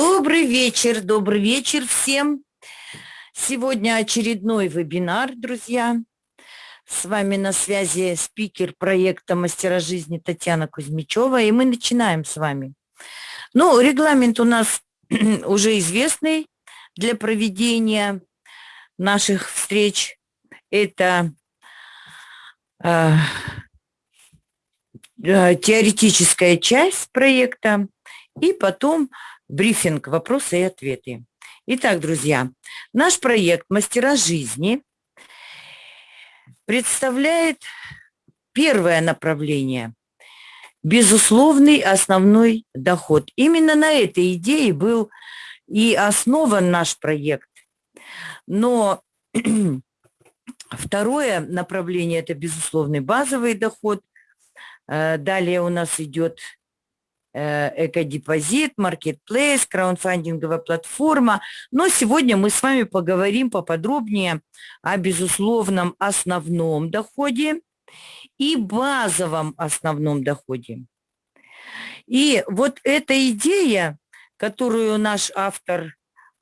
Добрый вечер, добрый вечер всем. Сегодня очередной вебинар, друзья. С вами на связи спикер проекта «Мастера жизни» Татьяна Кузьмичева, и мы начинаем с вами. Ну, регламент у нас уже известный для проведения наших встреч. Это э, э, теоретическая часть проекта, и потом брифинг, вопросы и ответы. Итак, друзья, наш проект «Мастера жизни» представляет первое направление – безусловный основной доход. Именно на этой идее был и основан наш проект. Но второе направление – это безусловный базовый доход. Э, далее у нас идет экодепозит, маркетплейс, краудфандинговая платформа. Но сегодня мы с вами поговорим поподробнее о безусловном основном доходе и базовом основном доходе. И вот эта идея, которую наш автор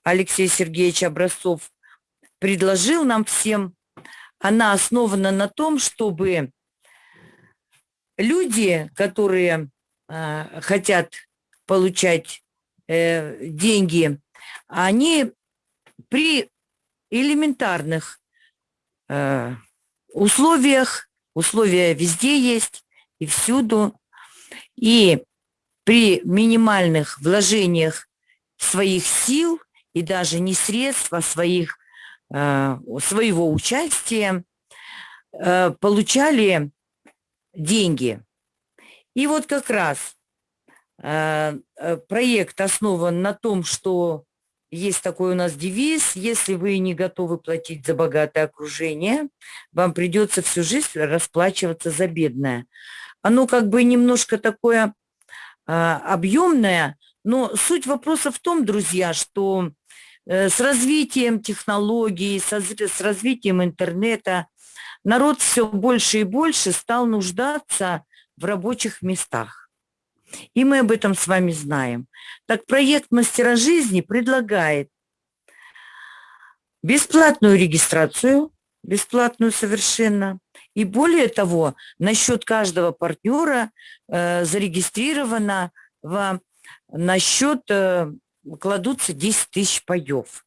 Алексей Сергеевич Образцов предложил нам всем, она основана на том, чтобы люди, которые а, хотят получать э, деньги, они при элементарных э, условиях, условия везде есть и всюду, и при минимальных вложениях своих сил и даже не средств, а своих, э, своего участия получали деньги. И вот как раз э, э, проект основан на том, что есть такой у нас девиз, если вы не готовы платить за богатое окружение, вам придется всю жизнь расплачиваться за бедное. Оно как бы немножко такое а, объемное, но суть вопроса в том, друзья, что э, с развитием технологий, с развитием интернета народ все больше и больше стал нуждаться в рабочих местах. И мы об этом с вами знаем. Так проект «Мастера жизни» предлагает бесплатную регистрацию, бесплатную совершенно, и более того, на счет каждого партнера э, зарегистрировано в, на счет э, кладутся 10 тысяч паев.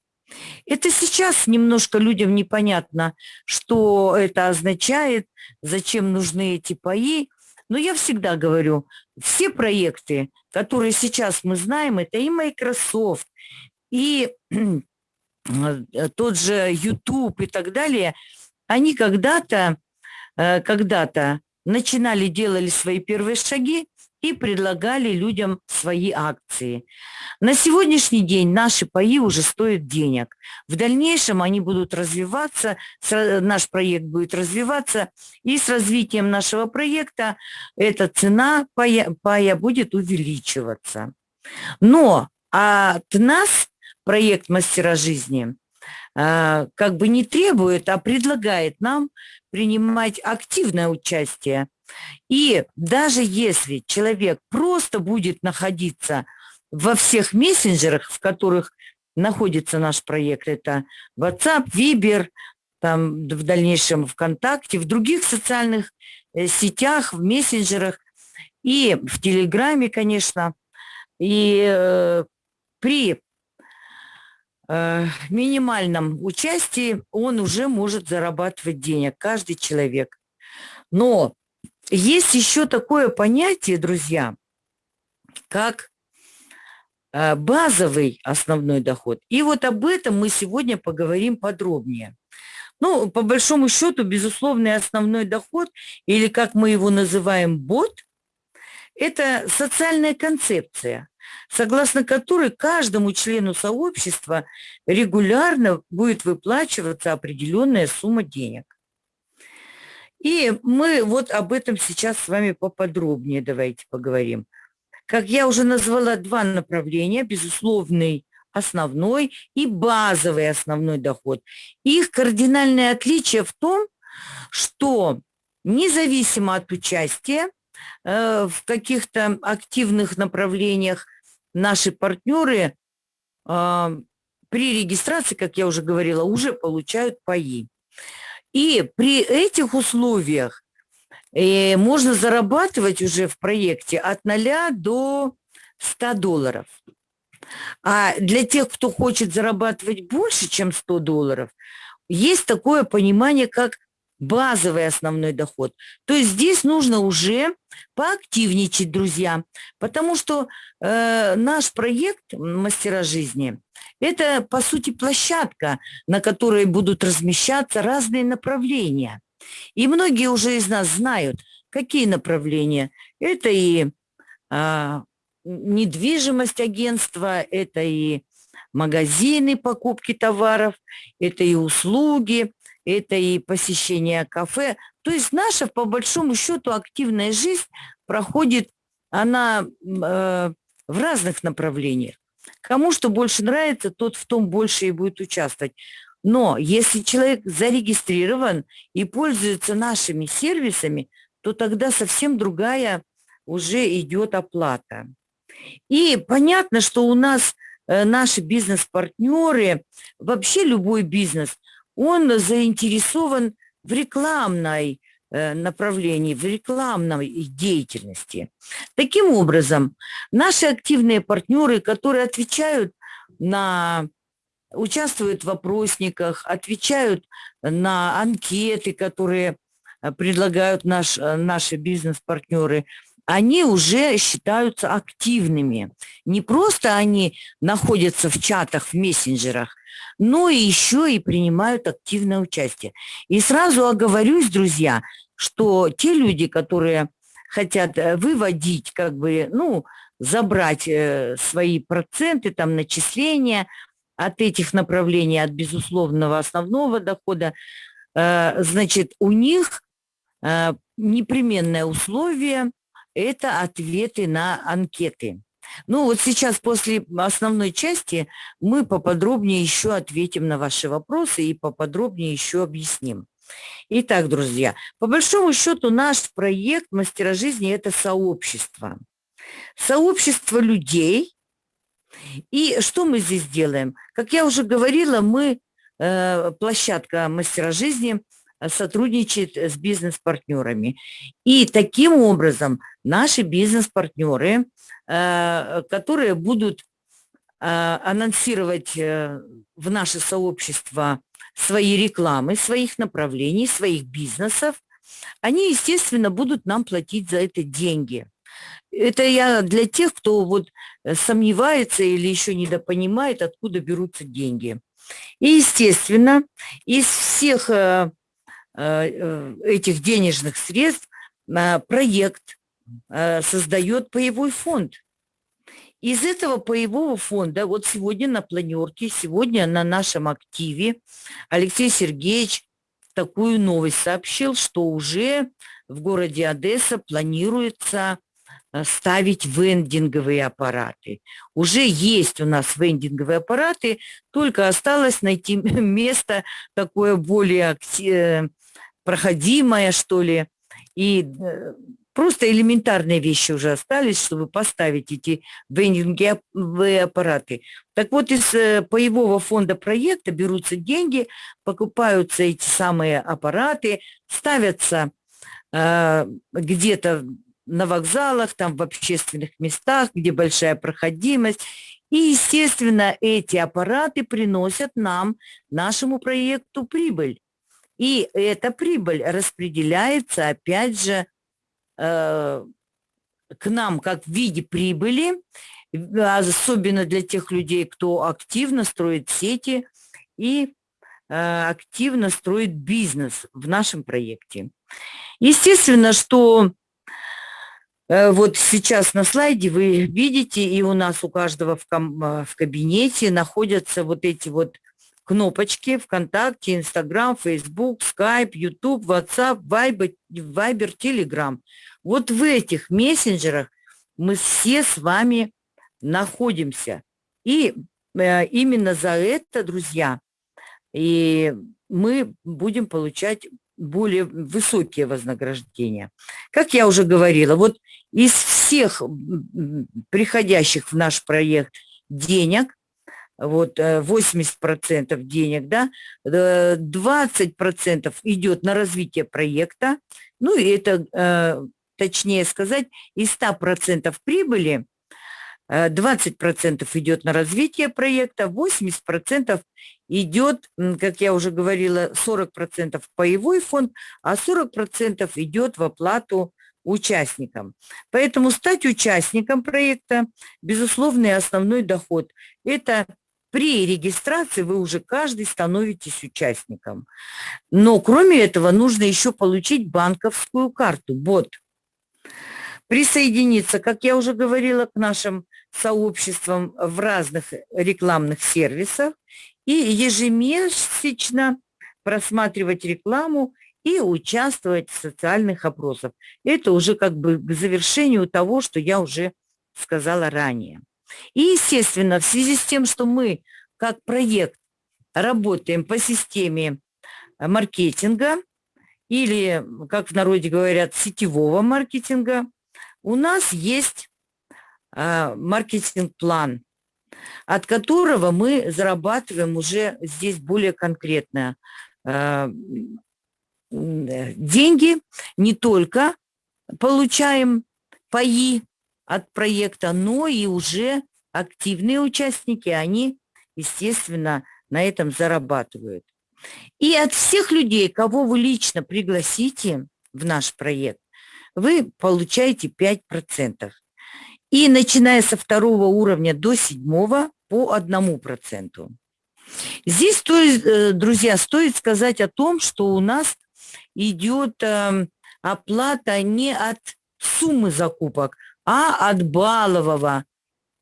Это сейчас немножко людям непонятно, что это означает, зачем нужны эти паи, но я всегда говорю, все проекты, которые сейчас мы знаем, это и Microsoft, и тот же YouTube и так далее, они когда-то э, когда-то начинали, делали свои первые шаги и предлагали людям свои акции. На сегодняшний день наши паи уже стоят денег. В дальнейшем они будут развиваться, наш проект будет развиваться, и с развитием нашего проекта эта цена пая, пая будет увеличиваться. Но от нас проект «Мастера жизни» а, как бы не требует, а предлагает нам принимать активное участие и даже если человек просто будет находиться во всех мессенджерах, в которых находится наш проект, это WhatsApp, Viber, там в дальнейшем ВКонтакте, в других социальных э, сетях, в мессенджерах и в Телеграме, конечно. И э, при э, минимальном участии он уже может зарабатывать денег, каждый человек. Но есть еще такое понятие, друзья, как э, базовый основной доход. И вот об этом мы сегодня поговорим подробнее. Ну, по большому счету, безусловный основной доход, или как мы его называем, бот, это социальная концепция, согласно которой каждому члену сообщества регулярно будет выплачиваться определенная сумма денег. И мы вот об этом сейчас с вами поподробнее давайте поговорим. Как я уже назвала, два направления, безусловный основной и базовый основной доход. Их кардинальное отличие в том, что независимо от участия э, в каких-то активных направлениях наши партнеры а, при регистрации, как я уже говорила, уже получают паи. И при этих условиях э, можно зарабатывать уже в проекте от 0 до 100 долларов. А для тех, кто хочет зарабатывать больше, чем 100 долларов, есть такое понимание, как базовый основной доход. То есть здесь нужно уже поактивничать, друзья, потому что э, наш проект «Мастера жизни» – это, по сути, площадка, на которой будут размещаться разные направления. И многие уже из нас знают, какие направления. Это и э, недвижимость агентства, это и магазины покупки товаров, это и услуги, это и посещение кафе. То есть наша, по большому счету, активная жизнь проходит, она э, в разных направлениях. Кому что больше нравится, тот в том больше и будет участвовать. Но если человек зарегистрирован и пользуется нашими сервисами, то тогда совсем другая уже идет оплата. И понятно, что у нас э, наши бизнес-партнеры, вообще любой бизнес, он заинтересован в рекламной э, направлении, в рекламной деятельности. Таким образом, наши активные партнеры, которые отвечают на участвуют в вопросниках, отвечают на анкеты, которые э, предлагают наш, наши бизнес-партнеры, они уже считаются активными. Не просто они находятся в чатах, в мессенджерах, но и еще и принимают активное участие. И сразу оговорюсь, друзья, что те люди, которые хотят э, выводить, как бы, ну, забрать э, свои проценты, там, начисления от этих направлений, от безусловного основного дохода, э, значит, у них непременное условие это ответы на анкеты. Ну вот сейчас после основной части мы поподробнее еще ответим на ваши вопросы и поподробнее еще объясним. Итак, друзья, по большому счету наш проект «Мастера жизни» – это сообщество. Сообщество людей. И что мы здесь делаем? Как я уже говорила, мы, э, площадка «Мастера жизни» сотрудничает с бизнес-партнерами. И таким образом наши бизнес-партнеры, которые будут э, анонсировать э, в наше сообщество свои рекламы, своих направлений, своих бизнесов, они, естественно, будут нам платить за это деньги. Это я для тех, кто вот сомневается или еще недопонимает, откуда берутся деньги. И, естественно, из всех этих денежных средств проект Э, создает паевой фонд. Из этого паевого фонда, вот сегодня на планерке, сегодня на нашем активе Алексей Сергеевич такую новость сообщил, что уже в городе Одесса планируется э, ставить вендинговые аппараты. Уже есть у нас вендинговые аппараты, только осталось найти место такое более э, проходимое, что ли, и Просто элементарные вещи уже остались, чтобы поставить эти вендинговые аппараты. Так вот, из э, паевого фонда проекта берутся деньги, покупаются эти самые аппараты, ставятся э, где-то на вокзалах, там в общественных местах, где большая проходимость. И, естественно, эти аппараты приносят нам, нашему проекту, прибыль. И эта прибыль распределяется, опять же, Э, к нам как в виде прибыли, особенно для тех людей, кто активно строит сети и э, активно строит бизнес в нашем проекте. Естественно, что э, вот сейчас на слайде вы видите, и у нас у каждого в, в кабинете находятся вот эти вот кнопочки ВКонтакте, Инстаграм, Фейсбук, Скайп, Ютуб, Ватсап, Вайбер, Телеграм. Вот в этих мессенджерах мы все с вами находимся. И э, именно за это, друзья, и мы будем получать более высокие вознаграждения. Как я уже говорила, вот из всех приходящих в наш проект денег вот 80% денег, да, 20% идет на развитие проекта, ну и это, точнее сказать, из 100% прибыли 20% идет на развитие проекта, 80% идет, как я уже говорила, 40% в паевой фонд, а 40% идет в оплату участникам. Поэтому стать участником проекта, безусловный основной доход. Это при регистрации вы уже каждый становитесь участником. Но кроме этого нужно еще получить банковскую карту, бот. Присоединиться, как я уже говорила, к нашим сообществам в разных рекламных сервисах и ежемесячно просматривать рекламу и участвовать в социальных опросах. Это уже как бы к завершению того, что я уже сказала ранее. И, естественно, в связи с тем, что мы как проект работаем по системе маркетинга или, как в народе говорят, сетевого маркетинга, у нас есть а, маркетинг-план, от которого мы зарабатываем уже здесь более конкретно. А, деньги, не только получаем паи от проекта, но и уже активные участники, они, естественно, на этом зарабатывают. И от всех людей, кого вы лично пригласите в наш проект, вы получаете 5%. И начиная со второго уровня до седьмого по одному проценту. Здесь, стоит, э, друзья, стоит сказать о том, что у нас идет эм, оплата не от суммы закупок, а от баллового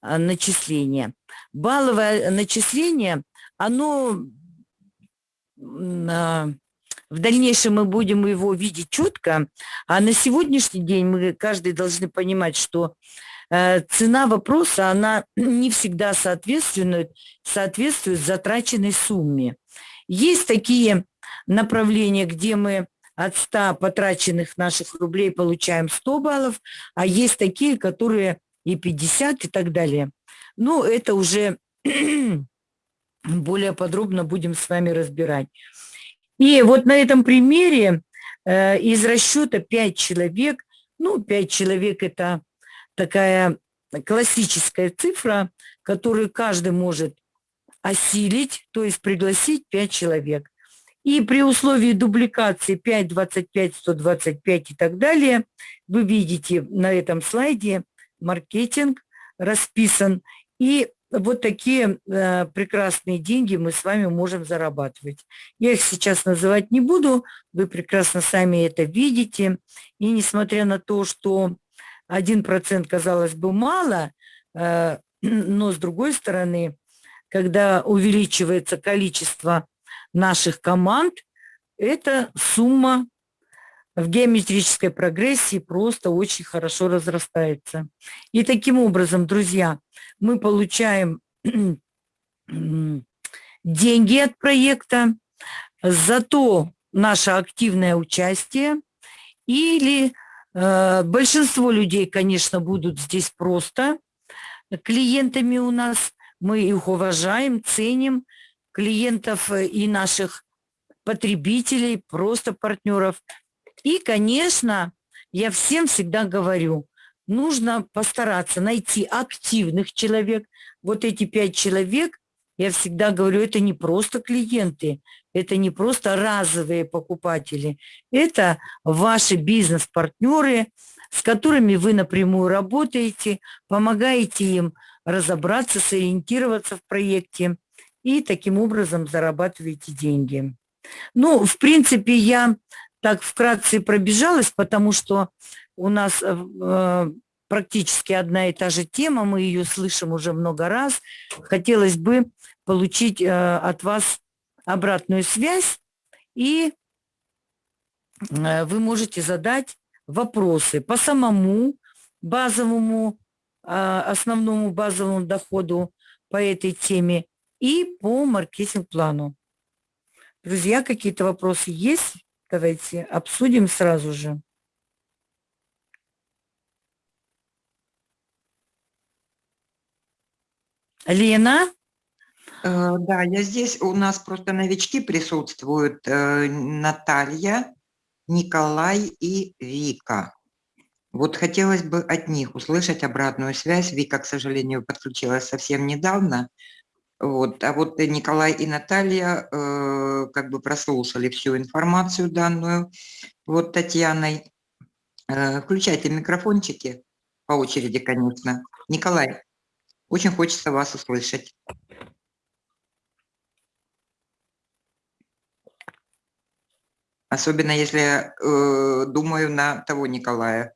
э, начисления. Балловое начисление, оно в дальнейшем мы будем его видеть четко, а на сегодняшний день мы каждый должны понимать, что Э, цена вопроса, она не всегда соответствует, соответствует затраченной сумме. Есть такие направления, где мы от 100 потраченных наших рублей получаем 100 баллов, а есть такие, которые и 50 и так далее. Ну, это уже более подробно будем с вами разбирать. И вот на этом примере э, из расчета 5 человек, ну, 5 человек – это такая классическая цифра, которую каждый может осилить, то есть пригласить 5 человек. И при условии дубликации 5, 25, 125 и так далее, вы видите на этом слайде маркетинг расписан. И вот такие э, прекрасные деньги мы с вами можем зарабатывать. Я их сейчас называть не буду, вы прекрасно сами это видите. И несмотря на то, что 1% казалось бы мало, э, но с другой стороны, когда увеличивается количество наших команд, эта сумма в геометрической прогрессии просто очень хорошо разрастается. И таким образом, друзья, мы получаем деньги от проекта, зато наше активное участие или Э, большинство людей, конечно, будут здесь просто клиентами у нас. Мы их уважаем, ценим, клиентов э, и наших потребителей, просто партнеров. И, конечно, я всем всегда говорю, нужно постараться найти активных человек. Вот эти пять человек, я всегда говорю, это не просто клиенты, это не просто разовые покупатели, это ваши бизнес-партнеры, с которыми вы напрямую работаете, помогаете им разобраться, сориентироваться в проекте и таким образом зарабатываете деньги. Ну, в принципе, я так вкратце пробежалась, потому что у нас э, практически одна и та же тема, мы ее слышим уже много раз. Хотелось бы получить э, от вас обратную связь, и э, вы можете задать вопросы по самому базовому, э, основному базовому доходу по этой теме и по маркетинг-плану. Друзья, какие-то вопросы есть? Давайте обсудим сразу же. Лена? Э, Да, я здесь. У нас просто новички присутствуют. э, Наталья, Николай и Вика. Вот хотелось бы от них услышать обратную связь. Вика, к сожалению, подключилась совсем недавно. Вот. А вот и Николай и Наталья э, как бы прослушали всю информацию данную вот Татьяной. Э, включайте микрофончики по очереди, конечно. Николай, очень хочется вас услышать. Особенно если э, думаю на того Николая.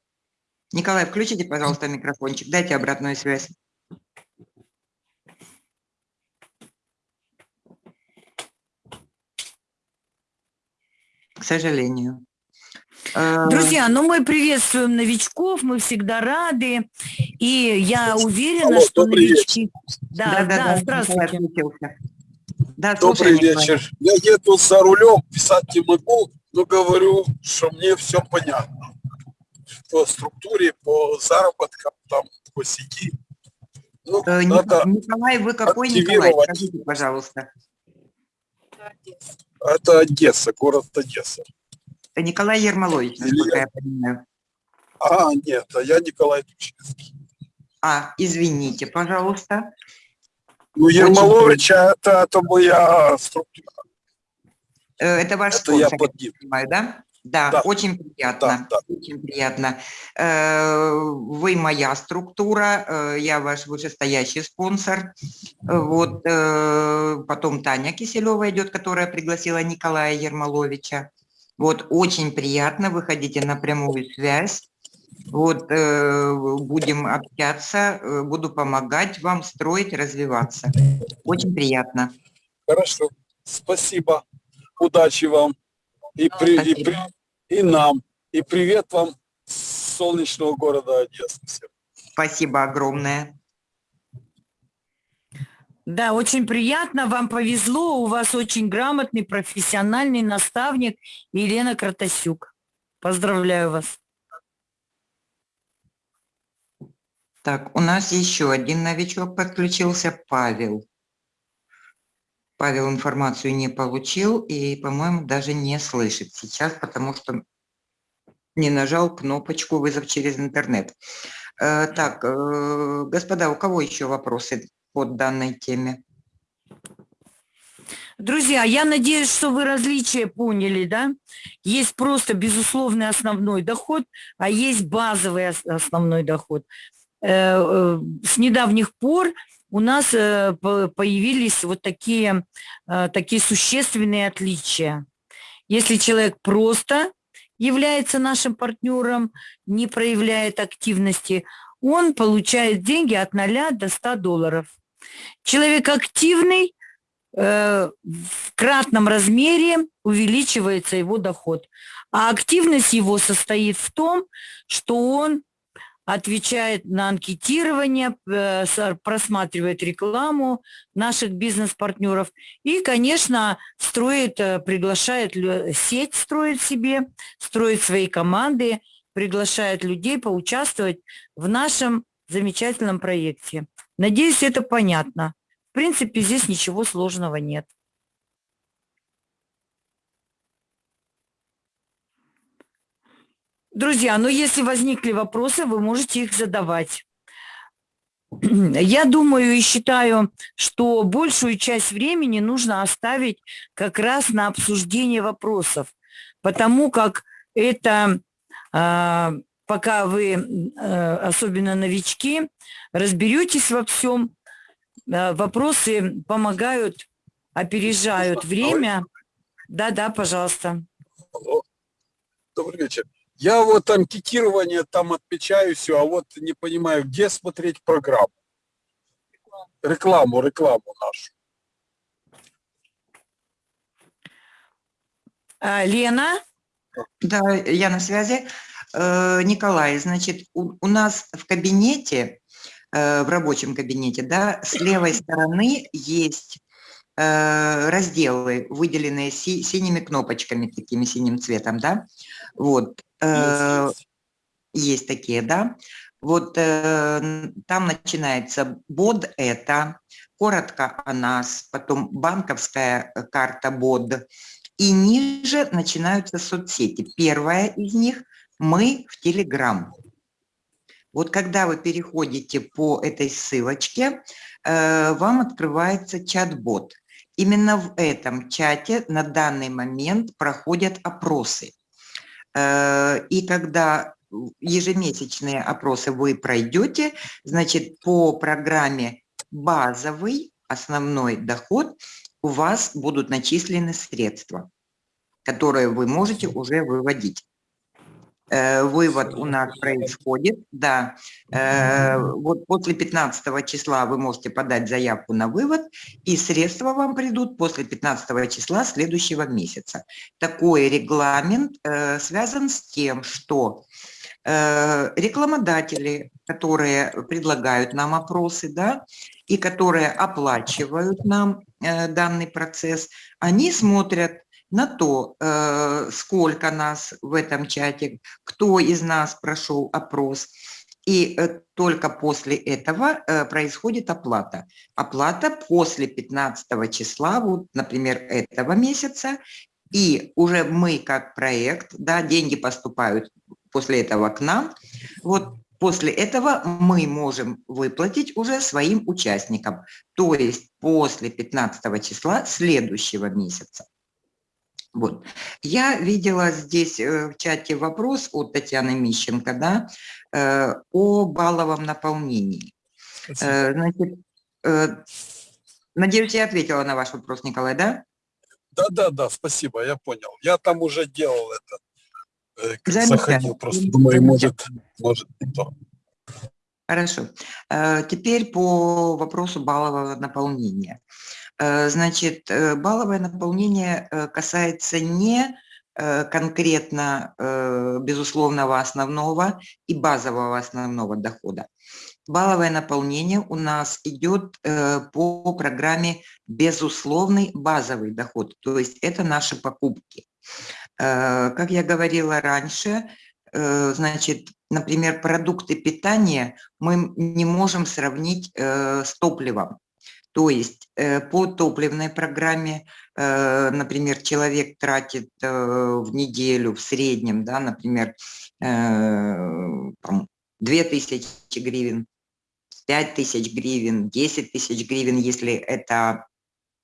Николай, включите, пожалуйста, микрофончик, дайте обратную связь. К сожалению. Э, Друзья, ну мы приветствуем новичков, мы всегда рады. И я уверена, Алло, что новички... Да, да, Николай здравствуйте. отключился. Да, Добрый Николай. вечер. Я еду за рулем, писать не могу, но говорю, что мне все понятно. По структуре, по заработкам, там, по сети. Ну, Э, Ни- надо, Николай, вы какой Николай? Скажите, пожалуйста. Это Одесса, город Одесса. Э, Николай Ермолович, насколько Илья. я понимаю. А, нет, а я Николай Тучинский. А, извините, пожалуйста. Ну, Ермолович, это, это моя структура. Э, Это ваш Это я спонсор, под ним. понимаю, да? Да, Да. очень приятно. Да, Очень приятно. Э, Вы моя структура, э, я ваш вышестоящий спонсор. Э, Вот потом Таня Киселева идет, которая пригласила Николая Ермоловича. Вот очень приятно, выходите на прямую связь. Вот будем общаться, буду помогать вам строить, развиваться. Очень приятно. Хорошо. Спасибо. Удачи вам. И, при- и, при- и нам. И привет вам с солнечного города Одессы. всем. Спасибо огромное. Да, очень приятно, вам повезло, у вас очень грамотный, профессиональный наставник Елена Кратасюк. Поздравляю вас. Так, у нас еще один новичок подключился, Павел. Павел информацию не получил и, по-моему, даже не слышит сейчас, потому что не нажал кнопочку «Вызов через интернет». Э, Так, э, господа, у кого еще вопросы по данной теме? Друзья, я надеюсь, что вы различия поняли, да? Есть просто безусловный основной доход, а есть базовый ос- основной доход. Э, С недавних пор у нас э, по- появились вот такие, э, такие существенные отличия. Если человек просто является нашим партнером, не проявляет активности, он получает деньги от 0 до 100 долларов. Человек активный, э, в кратном размере увеличивается его доход. А активность его состоит в том, что он отвечает на анкетирование, э, просматривает рекламу наших бизнес-партнеров и, конечно, строит, э, приглашает сеть, строит себе, строит свои команды, приглашает людей поучаствовать в нашем замечательном проекте. Надеюсь, это понятно. В принципе, здесь ничего сложного нет. Друзья, ну если возникли вопросы, вы можете их задавать. Я думаю и считаю, что большую часть времени нужно оставить как раз на обсуждение вопросов, потому как это, а, пока вы, э, особенно новички, разберетесь во всем, э, вопросы помогают, опережают время. Да-да, пожалуйста. Добрый вечер. Я вот анкетирование там отмечаю все, а вот не понимаю, где смотреть программу. Рекламу, рекламу нашу. А, Лена? Да, я на связи. Э, Николай, значит, у, у нас в кабинете, э, в рабочем кабинете, да, с левой стороны есть э, разделы, выделенные си- синими кнопочками, такими синим цветом, да. Вот. Э, Есть, есть. есть такие, да. Вот э, там начинается bod это, коротко о нас, потом банковская э, карта БОД, и ниже начинаются соцсети. Первая из них – мы в Телеграм. Вот когда вы переходите по этой ссылочке, э, вам открывается чат-бот. Именно в этом чате на данный момент проходят опросы. Э, и когда ежемесячные опросы вы пройдете, значит, по программе базовый основной доход у вас будут начислены средства, которые вы можете уже выводить. Э, вывод у нас происходит, да. Э, вот после 15 числа вы можете подать заявку на вывод, и средства вам придут после 15 числа следующего месяца. Такой регламент э, связан с тем, что рекламодатели, которые предлагают нам опросы, да, и которые оплачивают нам данный процесс, они смотрят на то, э, сколько нас в этом чате, кто из нас прошел опрос. И э, только после этого э, происходит оплата. Оплата после 15 числа, вот, например, этого месяца, и уже мы как проект, да, деньги поступают после этого к нам, вот после этого мы можем выплатить уже своим участникам, то есть после 15 числа следующего месяца. Вот. Я видела здесь э, в чате вопрос от Татьяны Мищенко да, э, о балловом наполнении. Э, значит, надеюсь, я ответила на ваш вопрос, Николай, да? Да, да, да, спасибо, я понял. Я там уже делал это, заходил, просто думаю, может, может не то. Хорошо. Теперь по вопросу баллового наполнения. Э, значит, э, балловое наполнение э, касается не конкретно безусловного основного и базового основного дохода. Балловое наполнение у нас идет по программе безусловный базовый доход, то есть это наши покупки. Как я говорила раньше, значит, например, продукты питания мы не можем сравнить с топливом. То есть э, по топливной программе, э, например, человек тратит э, в неделю в среднем, да, например, 2000 гривен, 5000 гривен, 10 тысяч гривен, если это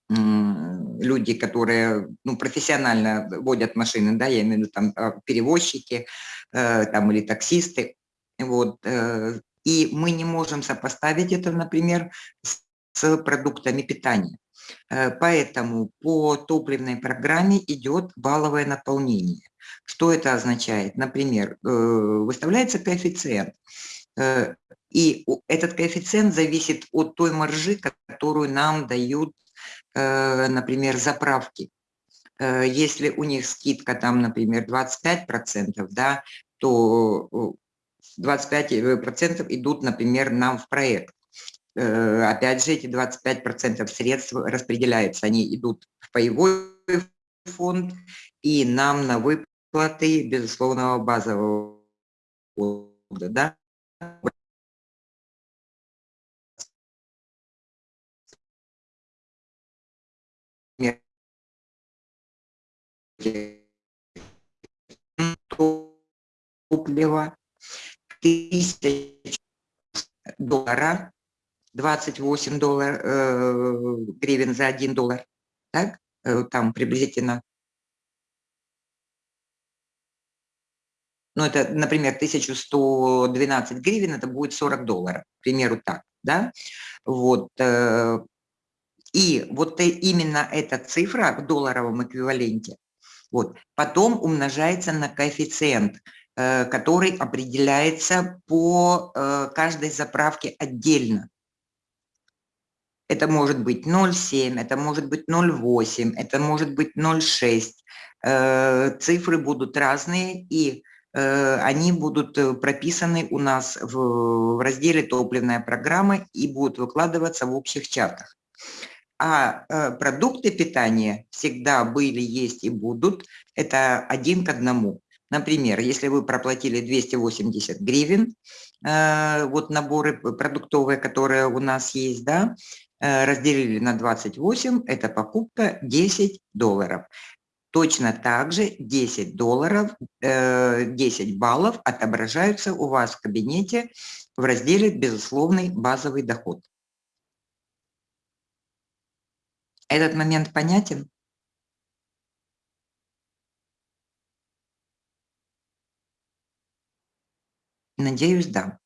люди, которые ну, профессионально водят машины, да, я имею в виду там перевозчики там, или таксисты, вот, и мы не можем сопоставить это, например, с с продуктами питания. Э, поэтому по топливной программе идет балловое наполнение. Что это означает? Например, э, выставляется коэффициент, э, и этот коэффициент зависит от той маржи, которую нам дают, например, заправки. Если у них скидка там, например, 25%, да, то 25% идут, например, нам в проект. Э, опять же, эти 25% средств распределяются, они идут в паевой фонд и нам на выплаты безусловного базового фонда. Да? топлива, тысяч доллара 28 доллар, э, гривен за 1 доллар, так? Э, там приблизительно. Ну, это, например, 1112 гривен, это будет 40 долларов, к примеру, так, да? Вот. Э, и вот именно эта цифра в долларовом эквиваленте, вот, потом умножается на коэффициент, который определяется по каждой заправке отдельно. Это может быть 0,7, это может быть 0,8, это может быть 0,6. Э, цифры будут разные, и э, они будут э, прописаны у нас в разделе «Топливная программа» и будут выкладываться в общих чатах. А продукты питания всегда были, есть и будут. Это один к одному. Например, если вы проплатили 280 гривен, вот наборы продуктовые, которые у нас есть, да, разделили на 28, это покупка 10 долларов. Точно так же 10 долларов, э, 10 баллов отображаются у вас в кабинете в разделе «Безусловный базовый доход». Этот момент понятен? Надеюсь, да.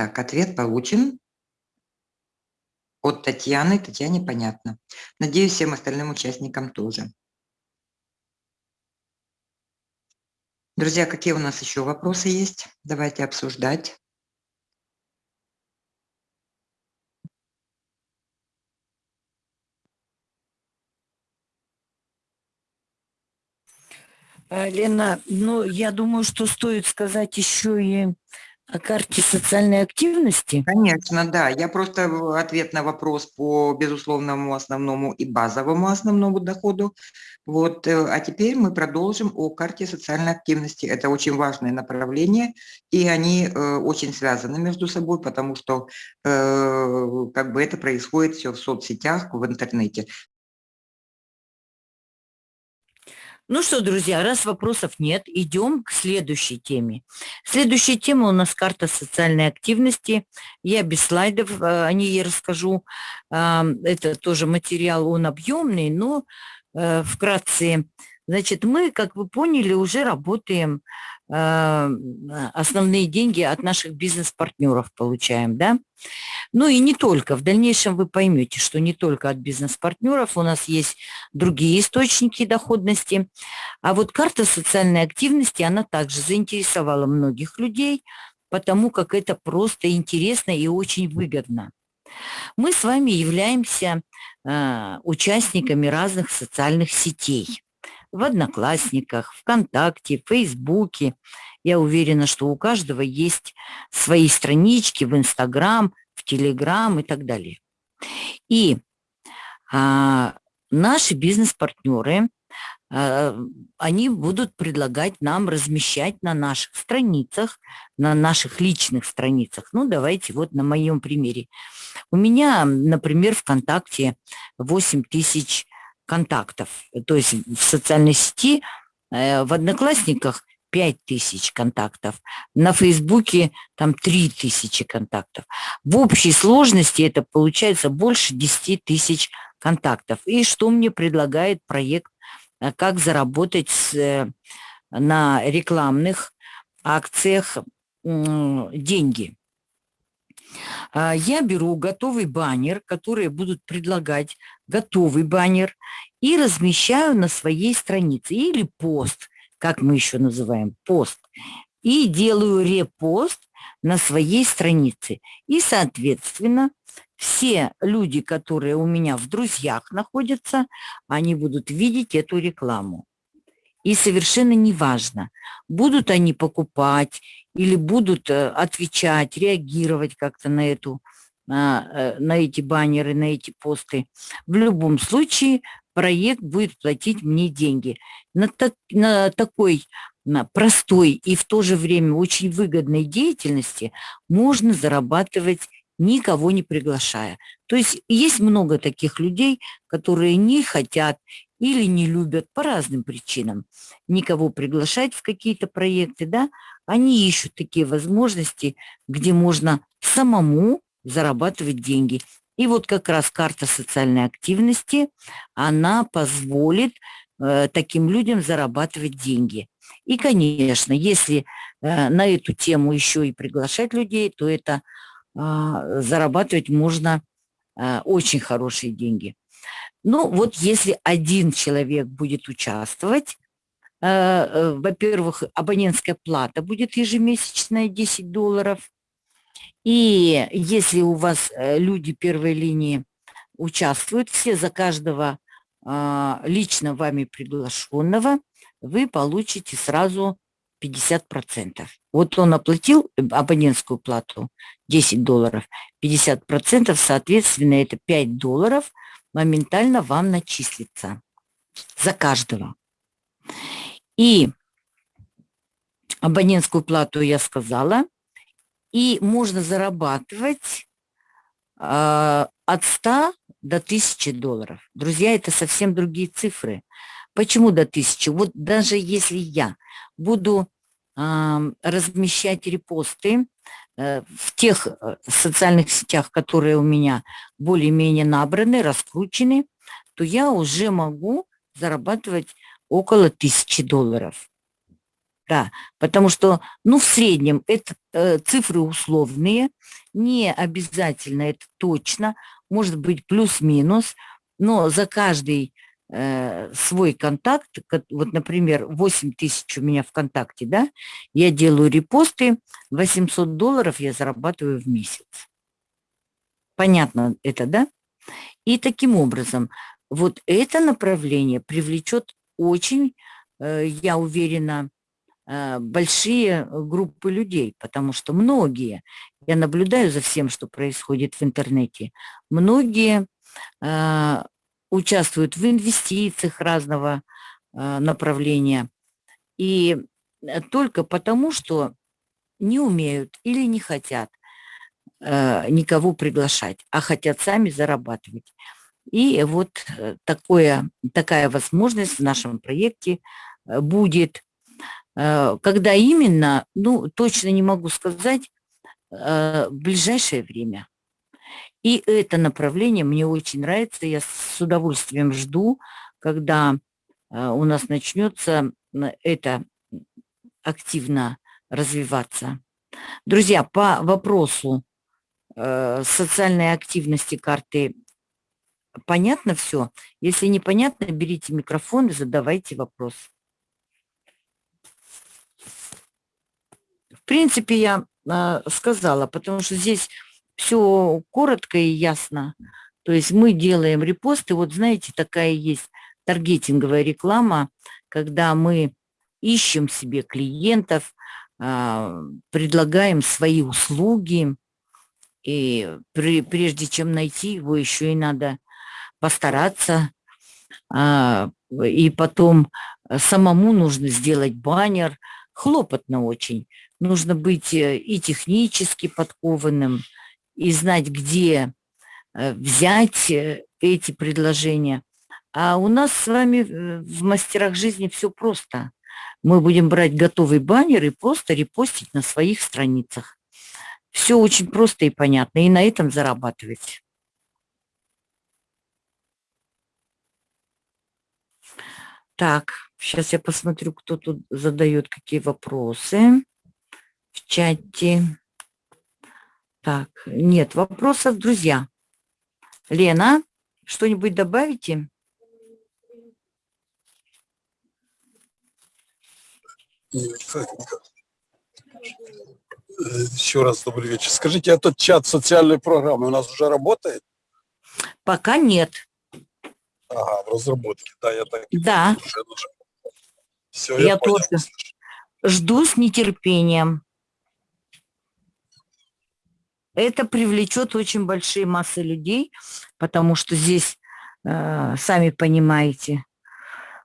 Так, ответ получен. От Татьяны. Татьяне понятно. Надеюсь, всем остальным участникам тоже. Друзья, какие у нас еще вопросы есть? Давайте обсуждать. Э, Лена, ну, я думаю, что стоит сказать еще и о карте социальной активности. Конечно, да. Я просто в ответ на вопрос по безусловному основному и базовому основному доходу. Вот. э, А теперь мы продолжим о карте социальной активности. Это очень важное направление, и они э, очень связаны между собой, потому что э, как бы это происходит все в соцсетях, в интернете. Ну что, друзья, раз вопросов нет, идем к следующей теме. Следующая тема у нас карта социальной активности. Я без слайдов э, о ней расскажу. А, Это тоже материал, он объемный, но э, вкратце. Значит, мы, как вы поняли, уже работаем, э, основные деньги от наших бизнес-партнеров получаем, да? Ну и не только. В дальнейшем вы поймете, что не только от бизнес-партнеров, у нас есть другие источники доходности. А вот карта социальной активности, она также заинтересовала многих людей, потому как это просто интересно и очень выгодно. Мы с вами являемся э, участниками разных социальных сетей. В Одноклассниках, ВКонтакте, Фейсбуке. Я уверена, что у каждого есть свои странички в Инстаграм, в Телеграм и так далее. И а, наши бизнес-партнеры, а, они будут предлагать нам размещать на наших страницах, на наших личных страницах. Ну, давайте вот на моем примере. У меня, например, ВКонтакте 8 тысяч контактов. То есть в социальной сети, э, в Одноклассниках 5 тысяч контактов, на Фейсбуке там 3 тысячи контактов. В общей сложности это получается больше 10 тысяч контактов. И что мне предлагает проект э, «Как заработать с, э, на рекламных акциях деньги». А, Я беру готовый баннер, которые будут предлагать готовый баннер и размещаю на своей странице или пост, как мы еще называем, пост. И делаю репост на своей странице. И, соответственно, все люди, которые у меня в друзьях находятся, они будут видеть эту рекламу. И совершенно неважно, будут они покупать или будут э, отвечать, реагировать как-то на эту на, э, на эти баннеры, на эти посты. В любом случае проект будет платить мне деньги. На, так, на такой на простой и в то же время очень выгодной деятельности можно зарабатывать никого не приглашая. То есть есть много таких людей, которые не хотят или не любят по разным причинам никого приглашать в какие-то проекты, да, они ищут такие возможности, где можно самому зарабатывать деньги. И вот как раз карта социальной активности, она позволит э, таким людям зарабатывать деньги. И, конечно, если э, на эту тему еще и приглашать людей, то это э, зарабатывать можно э, очень хорошие деньги. Ну вот если один человек будет участвовать, э, э, во-первых, абонентская плата будет ежемесячная 10 долларов, и если у вас э, люди первой линии участвуют, все за каждого а, лично вами приглашенного, вы получите сразу 50%. Вот он оплатил абонентскую плату 10 долларов, 50%, соответственно, это 5 долларов моментально вам начислится за каждого. И Абонентскую плату я сказала. И можно зарабатывать а, от 100 до 1000 долларов. Друзья, это совсем другие цифры. Почему до 1000? Вот даже если я буду а, размещать репосты э, в тех э, социальных сетях, которые у меня более-менее набраны, раскручены, то я уже могу зарабатывать около 1000 долларов. Да, потому что, ну, в среднем это э, цифры условные, не обязательно это точно, может быть плюс-минус, но за каждый э, свой контакт, вот, например, 8 тысяч у меня ВКонтакте, да, я делаю репосты, 800 долларов я зарабатываю в месяц. Понятно это, да? И таким образом, вот это направление привлечет очень, э, я уверена, э, большие группы людей, потому что многие, я наблюдаю за всем, что происходит в интернете, многие участвуют в инвестициях разного направления, и только потому, что не умеют или не хотят никого приглашать, а хотят сами зарабатывать. И вот такое, такая возможность в нашем проекте будет Э, когда именно, ну, точно не могу сказать, э, в ближайшее время. И это направление мне очень нравится, я с удовольствием жду, когда э, у нас начнется это активно развиваться. Друзья, по вопросу социальной активности карты понятно все? Если непонятно, берите микрофон и задавайте вопрос. принципе, я э, сказала, потому что здесь все коротко и ясно. То есть мы делаем репосты. Вот знаете, такая есть таргетинговая реклама, когда мы ищем себе клиентов, э, предлагаем свои услуги, и прежде чем найти его, еще и надо постараться. А, и потом самому нужно сделать баннер. Хлопотно очень нужно быть э, и технически подкованным, и знать, где э, взять э, эти предложения. А у нас с вами в мастерах жизни все просто. Мы будем брать готовый баннер и просто репостить на своих страницах. Все очень просто и понятно, и на этом зарабатывать. Так, сейчас я посмотрю, кто тут задает какие вопросы в чате. Так, нет вопросов, друзья. Лена, что-нибудь добавите? Еще раз добрый вечер. Скажите, этот чат социальной программы у нас уже работает? Пока нет. Ага, в разработке, да, я так Да. Все, я, я понял. тоже жду с нетерпением. Это привлечет очень большие массы людей, потому что здесь, э, сами понимаете,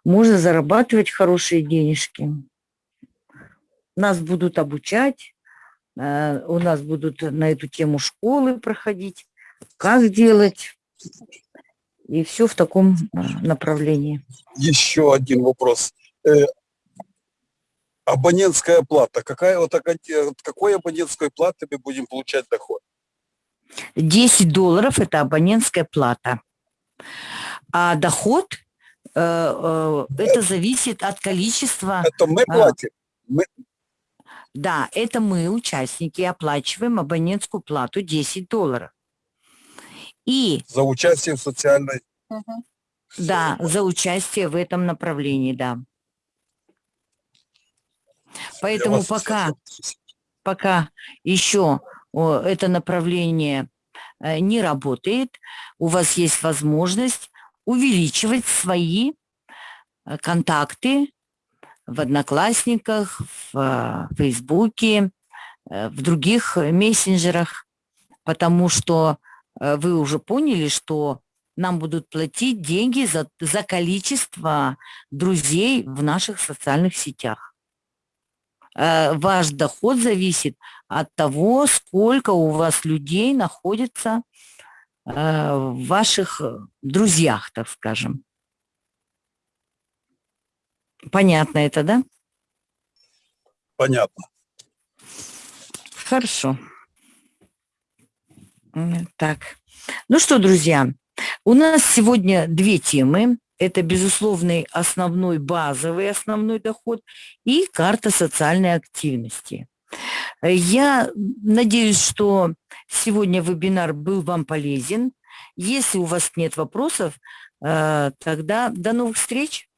можно зарабатывать хорошие денежки. Нас будут обучать, э, у нас будут на эту тему школы проходить, как делать. И все в таком э, направлении. Еще один вопрос. Абонентская плата. Какая вот от какой абонентской платы мы будем получать доход? 10 долларов – это абонентская плата. А доход э, э, это зависит от количества... Это мы платим? Мы... Да, это мы, участники, оплачиваем абонентскую плату 10 долларов. И... За участие в социальной... Да, за участие в этом направлении, да. Поэтому пока, пока еще это направление э, не работает, у вас есть возможность увеличивать свои э, контакты в Одноклассниках, в э, Фейсбуке, в других мессенджерах, потому что вы уже поняли, что нам будут платить деньги за, за количество друзей в наших социальных сетях. Э, ваш доход зависит от того, сколько у вас людей находится э, в ваших э, друзьях, так скажем. Понятно это, да? Понятно. Хорошо. Так. Ну что, друзья, у нас сегодня две темы. Это безусловный основной базовый основной доход и карта социальной активности. Я надеюсь, что сегодня вебинар был вам полезен. Если у вас нет вопросов, э, тогда до новых встреч.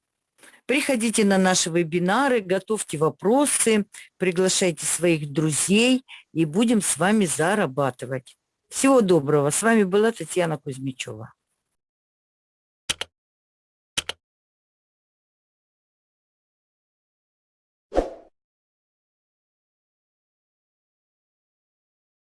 Приходите на наши вебинары, готовьте вопросы, приглашайте своих друзей и будем с вами зарабатывать. Всего доброго. С вами была Татьяна Кузьмичева.